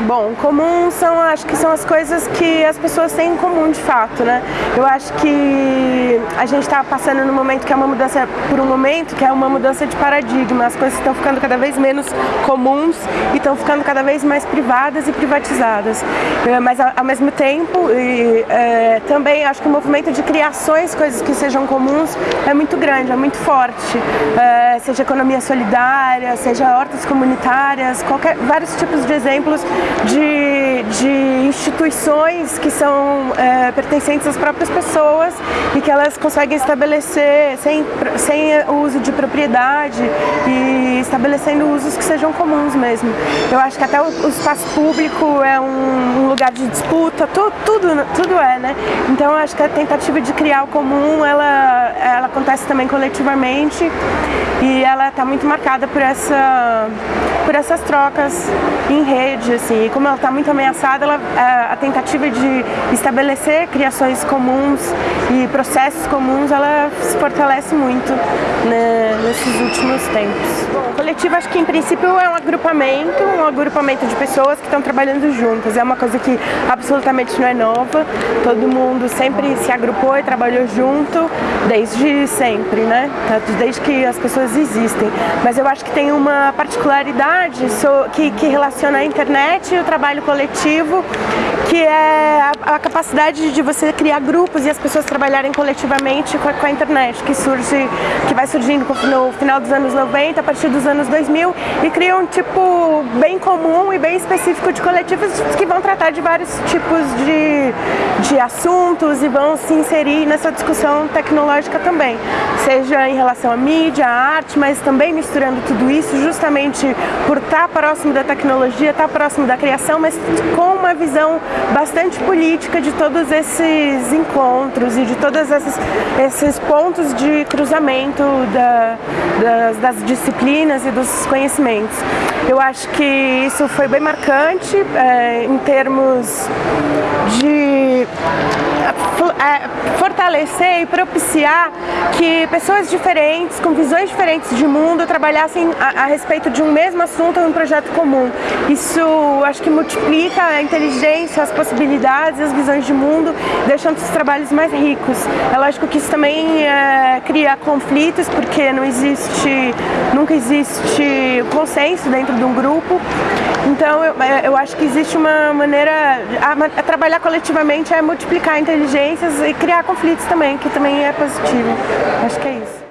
Bom, comum são, acho que são as coisas que as pessoas têm em comum de fato, né? Eu acho que a gente está passando num momento que é uma mudança, por um momento que é uma mudança de paradigma, as coisas estão ficando cada vez menos comuns e estão ficando cada vez mais privadas e privatizadas. É, mas ao mesmo tempo, e, é, também acho que o movimento de criações, coisas que sejam comuns, é muito grande, é muito forte. É, seja economia solidária, seja hortas comunitárias, qualquer, vários tipos de exemplos de, de instituições que são é, pertencentes às próprias pessoas e que elas conseguem estabelecer sem, sem uso de propriedade e estabelecendo usos que sejam comuns mesmo. Eu acho que até o, o espaço público é um, um lugar de disputa, tu, tudo, tudo é, né? Então eu acho que a tentativa de criar o comum, ela, ela acontece também coletivamente e ela está muito marcada por, essa, por essas trocas em rede, assim, e como ela está muito ameaçada, ela, a, a, tentativa de estabelecer criações comuns e processos comuns, ela se fortalece muito né, nesses últimos tempos. O coletivo acho que em princípio é um agrupamento, um agrupamento de pessoas que estão trabalhando juntas, é uma coisa que absolutamente não é nova, todo mundo sempre se agrupou e trabalhou junto, desde sempre, né, desde que as pessoas existem, mas eu acho que tem uma particularidade que, relaciona a internet e o trabalho coletivo, que é a, capacidade de você criar grupos e as pessoas trabalharem coletivamente com a, com a, internet, que surge, que vai surgindo no final dos anos 90, a partir dos anos 2000, e cria um tipo bem comum e bem específico de coletivos que vão tratar de vários tipos de, de assuntos e vão se inserir nessa discussão tecnológica também, seja em relação à mídia, à arte, mas também misturando tudo isso justamente por estar próximo da tecnologia, estar próximo da criação, mas com uma visão bastante política de todos esses encontros e de todos esses, esses pontos de cruzamento da, das, das, disciplinas e dos conhecimentos. Eu acho que isso foi bem marcante é, em termos de é, fortalecer e propiciar que pessoas diferentes, com visões diferentes de mundo, trabalhassem a, a respeito de um mesmo assunto em um projeto comum. Isso acho que multiplica a inteligência, as possibilidades, as visões de mundo, deixando os trabalhos mais ricos. É lógico que isso também é, cria conflitos, porque não existe, nunca existe consenso dentro de um grupo. Então eu, é, eu acho que existe uma maneira, a, a trabalhar coletivamente é multiplicar inteligências e criar conflitos também, que também é positivo. Acho que é isso.